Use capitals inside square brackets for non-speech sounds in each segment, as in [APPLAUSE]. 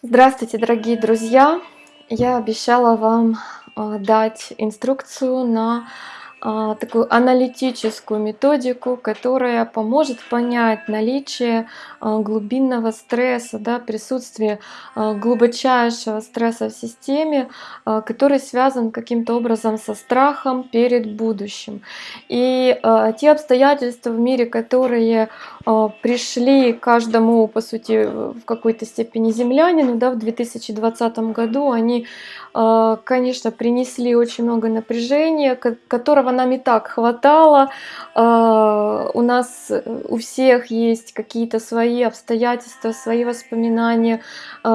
Здравствуйте, дорогие друзья! Я обещала вам а, дать инструкцию на такую аналитическую методику, которая поможет понять наличие а, глубинного стресса, да, присутствие а, глубочайшего стресса в системе, а, который связан каким-то образом со страхом перед будущим. И а, те обстоятельства в мире, которые а, пришли каждому, по сути, в какой-то степени землянину да, в 2020 году, они, а, конечно, принесли очень много напряжения, которого нам и так хватало. А, у нас у всех есть какие-то свои обстоятельства, свои воспоминания,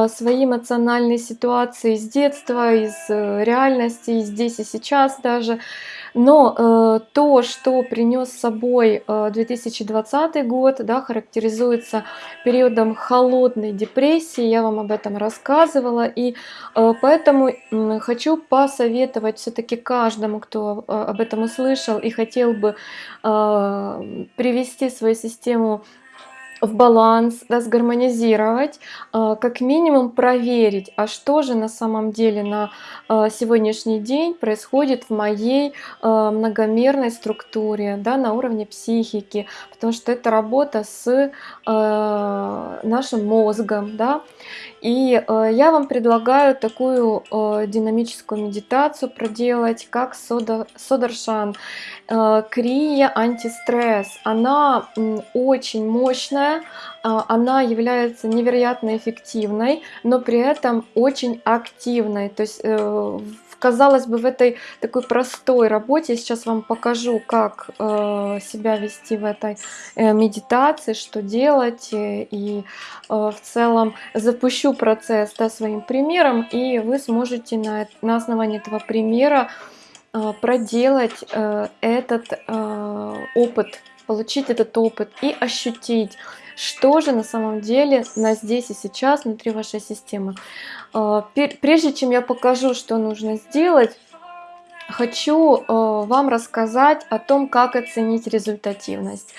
свои эмоциональные ситуации из детства, из э, реальности, здесь и сейчас даже. Но э, то, что принес с собой э, 2020 год, да, характеризуется периодом холодной депрессии, я вам об этом рассказывала, и э, поэтому э, хочу посоветовать все-таки каждому, кто э, об этом услышал и хотел бы э, привести свою систему в баланс, да, сгармонизировать, а, как минимум проверить, а что же на самом деле на а, сегодняшний день происходит в моей а, многомерной структуре, да, на уровне психики, потому что это работа с нашим мозгом, да, и э, я вам предлагаю такую э, динамическую медитацию проделать, как сода, Содаршан. Э, крия антистресс. Она э, очень мощная, э, она является невероятно эффективной, но при этом очень активной. То есть э, казалось бы, в этой такой простой работе, сейчас вам покажу, как э, себя вести в этой э, медитации, что делать, э, и э, в целом запущу процесс да, своим примером, и вы сможете на, на основании этого примера э, проделать э, этот э, опыт, получить этот опыт и ощутить, что же на самом деле на здесь и сейчас внутри вашей системы. А, прежде чем я покажу, что нужно сделать, хочу э, вам рассказать о том, как оценить результативность.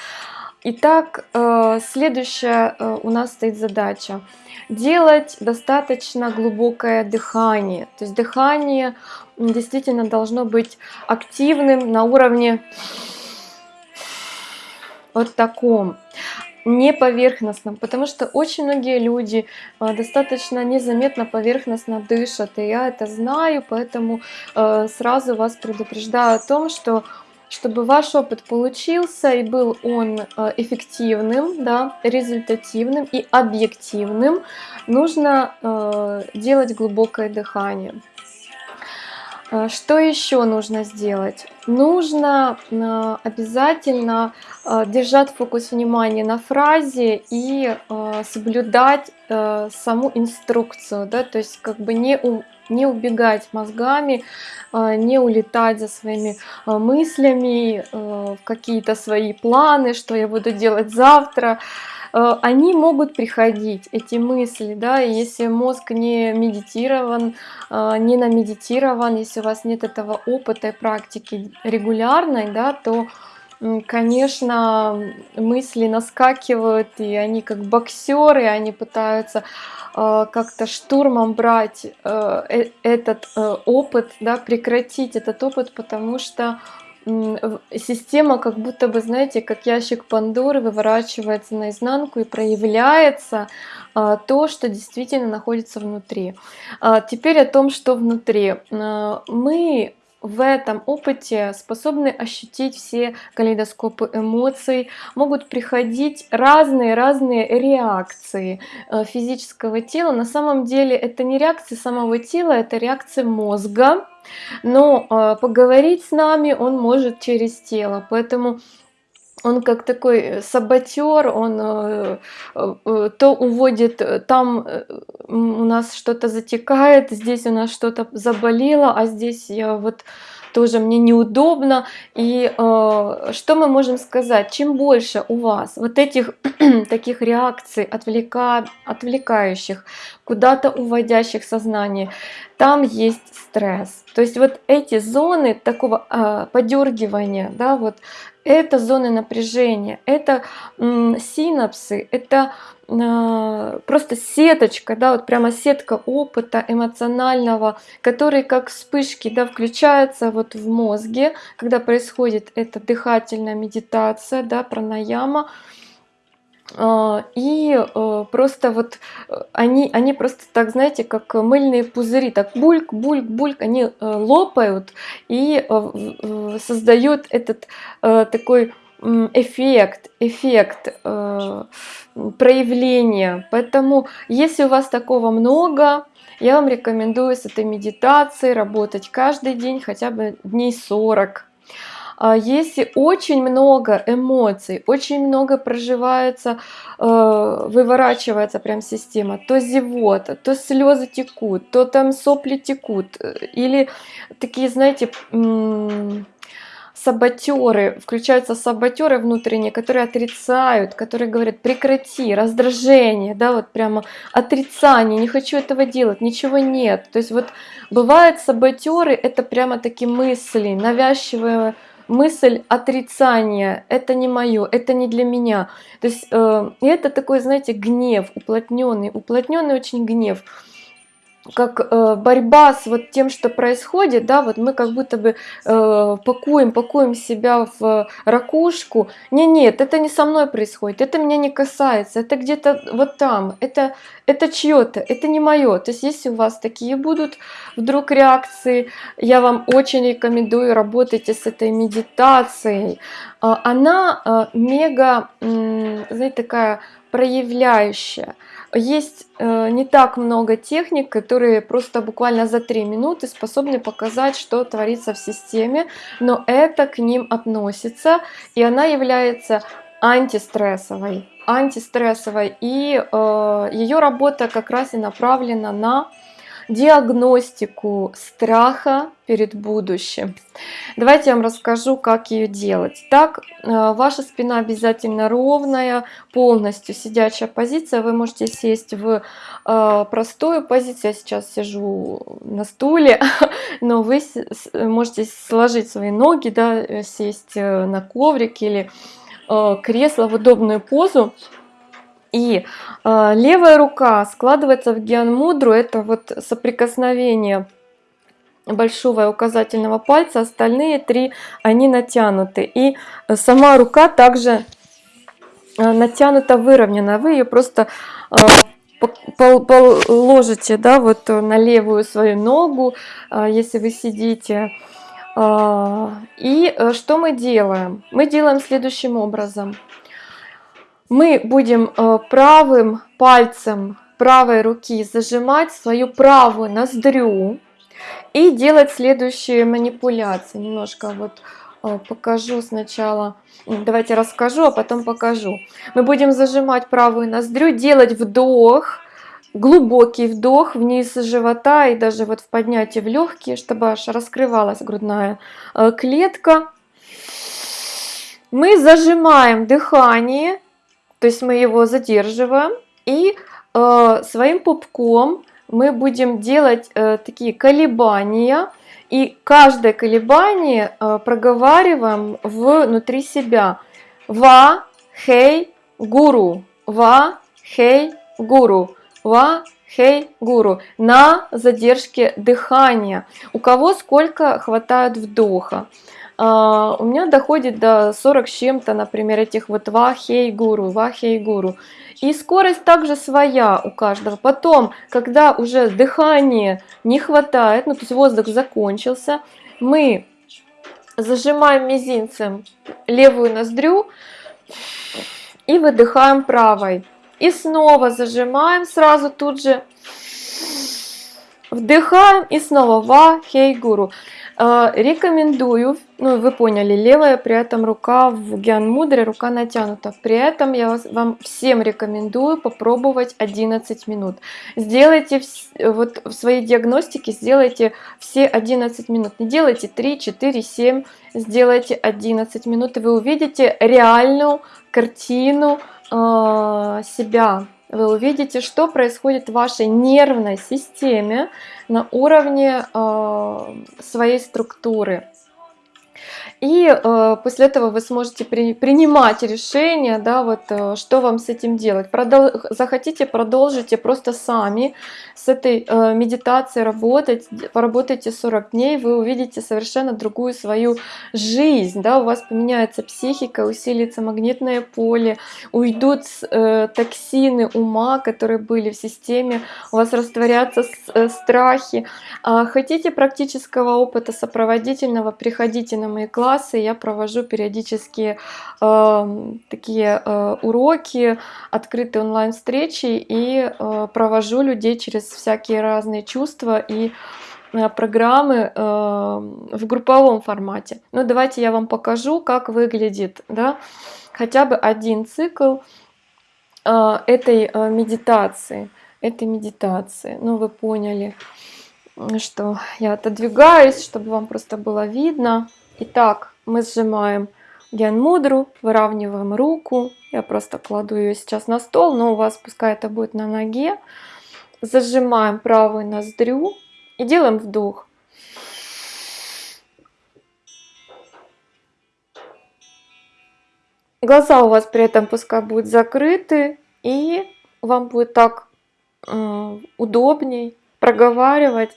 Итак, э, следующая у нас стоит задача. Делать достаточно глубокое дыхание. То есть дыхание действительно должно быть активным на уровне вот таком не поверхностном, потому что очень многие люди а, достаточно незаметно поверхностно дышат, и я это знаю, поэтому а, сразу вас предупреждаю о том, что чтобы ваш опыт получился и был он а, эффективным, да, результативным и объективным, нужно делать глубокое дыхание. А, что еще нужно сделать? Нужно а, обязательно а, держать фокус внимания на фразе и соблюдать саму инструкцию, да, то есть как бы не, у, не убегать мозгами, не улетать за своими мыслями в какие-то свои планы, что я буду делать завтра, Э, они могут приходить, эти мысли, да, и если мозг не медитирован, э, не намедитирован, если у вас нет этого опыта и практики регулярной, да, то конечно, мысли наскакивают, и они как боксеры, они пытаются э, как-то штурмом брать этот опыт, да, прекратить этот опыт, потому что система как будто бы, знаете, как ящик Пандоры выворачивается наизнанку и проявляется а, то, что действительно находится внутри. А, теперь о том, что внутри. А, мы в этом опыте способны ощутить все калейдоскопы эмоций, могут приходить разные-разные реакции э, физического тела. На самом деле это не реакции самого тела, это реакции мозга, но э, поговорить с нами он может через тело, поэтому он как такой э, саботер, он э, э, то уводит, там у нас что-то затекает, здесь у нас что-то заболело, а здесь я вот тоже мне неудобно. И что мы можем сказать? Чем больше у вас вот этих [CLEARS THROAT] таких реакций, отвлека, отвлекающих, куда-то уводящих сознание, там есть стресс. То есть вот эти зоны такого э, подергивания, да, вот это зоны напряжения, это синапсы, это а, просто сеточка, да, вот прямо сетка опыта эмоционального, который как вспышки, да, включается вот в мозге, когда происходит эта дыхательная медитация, да, пранаяма, а, и э, просто вот э, они, они просто так, знаете, как мыльные пузыри, так бульк, бульк, бульк, они э, лопают и создают этот такой эффект, эффект проявления. Поэтому, если у вас такого много, я вам рекомендую с этой медитацией работать каждый день, хотя бы дней 40 а если очень много эмоций, очень много проживается, э, выворачивается прям система, то зевота, то слезы текут, то там сопли текут, э, или такие, знаете, саботеры, включаются саботеры внутренние, которые отрицают, которые говорят прекрати, раздражение, да, вот прямо отрицание, не хочу этого делать, ничего нет. То есть вот бывают саботеры, это прямо такие мысли, навязчивые мысль отрицания, это не мое, это не для меня. То есть э, это такой, знаете, гнев, уплотненный, уплотненный очень гнев как э, борьба с вот тем, что происходит, да, вот мы как будто бы э, пакуем, пакуем себя в ракушку. Не, нет, это не со мной происходит, это меня не касается, это где-то вот там, это, это чье-то, это не мое. То есть если у вас такие будут вдруг реакции, я вам очень рекомендую работайте с этой медитацией. Э, она э, мега, знаете, такая проявляющая. Есть э, не так много техник, которые просто буквально за 3 минуты способны показать, что творится в системе, но это к ним относится, и она является антистрессовой. Антистрессовой, и э, ее работа как раз и направлена на диагностику страха перед будущим. Давайте я вам расскажу, как ее делать. Так, э, ваша спина обязательно ровная, полностью сидячая позиция. Вы можете сесть в э, простую позицию. Я сейчас сижу на стуле, [LAUGHS] но вы можете сложить свои ноги, да, э, сесть на коврик или кресло в удобную позу. И э, левая рука складывается в гиан-мудру, это вот соприкосновение большого и указательного пальца, остальные три, они натянуты. И сама рука также э, натянута, выровнена. Вы ее просто э, положите да, вот на левую свою ногу, э, если вы сидите. И что мы делаем? Мы делаем следующим образом мы будем э, правым пальцем правой руки зажимать свою правую ноздрю и делать следующие манипуляции. Немножко вот э, покажу сначала, давайте расскажу, а потом покажу. Мы будем зажимать правую ноздрю, делать вдох, глубокий вдох вниз живота и даже вот в поднятии в легкие, чтобы аж раскрывалась грудная э, клетка. Мы зажимаем дыхание то есть мы его задерживаем и э, своим пупком мы будем делать э, такие колебания. И каждое колебание э, проговариваем внутри себя. Ва, хей, гуру. Ва, хей, гуру. Ва, хей, гуру. На задержке дыхания. У кого сколько хватает вдоха. Uh, у меня доходит до 40 с чем-то, например, этих вот вахей гуру, вахей гуру. И скорость также своя у каждого. Потом, когда уже дыхания не хватает, ну то есть воздух закончился, мы зажимаем мизинцем левую ноздрю и выдыхаем правой. И снова зажимаем сразу тут же, вдыхаем и снова ва, хей, гуру. А, рекомендую, ну вы поняли, левая при этом рука в гиан мудре, рука натянута. При этом я вас, вам всем рекомендую попробовать 11 минут. Сделайте вот в своей диагностике, сделайте все 11 минут. Не делайте 3, 4, 7, сделайте 11 минут, и вы увидите реальную картину э, себя вы увидите, что происходит в вашей нервной системе на уровне э, своей структуры. И э, после этого вы сможете при, принимать решение, да, вот э, что вам с этим делать. Продол захотите, продолжите просто сами с этой э, медитацией работать, поработайте 40 дней, вы увидите совершенно другую свою жизнь, да, у вас поменяется психика, усилится магнитное поле, уйдут э, токсины ума, которые были в системе, у вас растворятся э, страхи. А хотите практического опыта сопроводительного, приходите на мои классы, я провожу периодически э, такие э, уроки, открытые онлайн-встречи и э, провожу людей через всякие разные чувства и э, программы э, в групповом формате. Ну, давайте я вам покажу, как выглядит да, хотя бы один цикл э, этой э, медитации. Этой медитации. Ну, вы поняли, что я отодвигаюсь, чтобы вам просто было видно. Итак, мы сжимаем Ген Мудру, выравниваем руку. Я просто кладу ее сейчас на стол, но у вас пускай это будет на ноге. Зажимаем правую ноздрю и делаем вдох. Глаза у вас при этом пускай будут закрыты, и вам будет так э, удобней проговаривать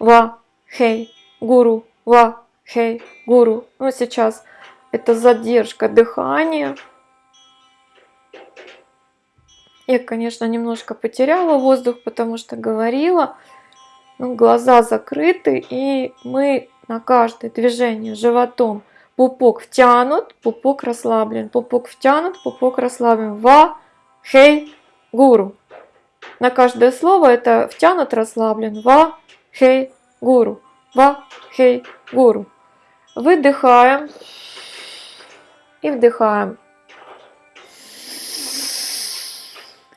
ва, хей, гуру, ва, хей, гуру. Ну, сейчас это задержка дыхания. Я, конечно, немножко потеряла воздух, потому что говорила. Ну, глаза закрыты, и мы на каждое движение животом пупок втянут, пупок расслаблен, пупок втянут, пупок расслаблен. Ва, хей, гуру. На каждое слово это втянут, расслаблен. Ва, хей, гуру. Ва, хей, гуру. Выдыхаем и вдыхаем.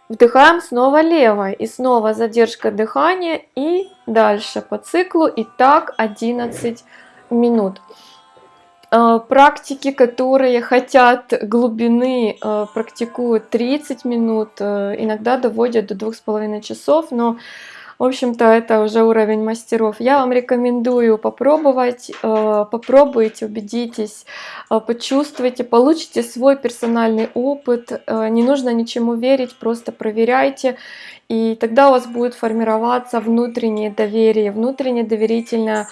Вдыхаем снова левой и снова задержка дыхания и дальше по циклу и так 11 минут. Э, практики, которые хотят глубины, э, практикуют 30 минут, э, иногда доводят до 2,5 часов, но в общем-то, это уже уровень мастеров. Я вам рекомендую попробовать, э, попробуйте, убедитесь, э, почувствуйте, получите свой персональный опыт. Э, не нужно ничему верить, просто проверяйте. И тогда у вас будет формироваться внутреннее доверие, внутренне доверительная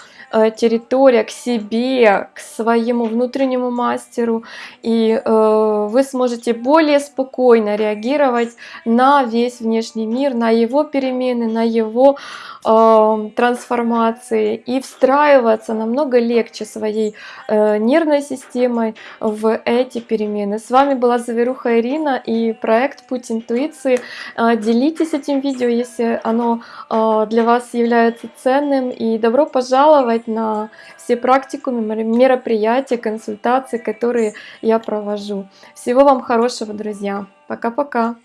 территория к себе, к своему внутреннему мастеру, и вы сможете более спокойно реагировать на весь внешний мир, на его перемены, на его его э, трансформации и встраиваться намного легче своей э, нервной системой в эти перемены. С вами была Заверуха Ирина и проект Путь интуиции. Э, делитесь этим видео, если оно э, для вас является ценным. И добро пожаловать на все практикумы, мероприятия, консультации, которые я провожу. Всего вам хорошего, друзья. Пока-пока.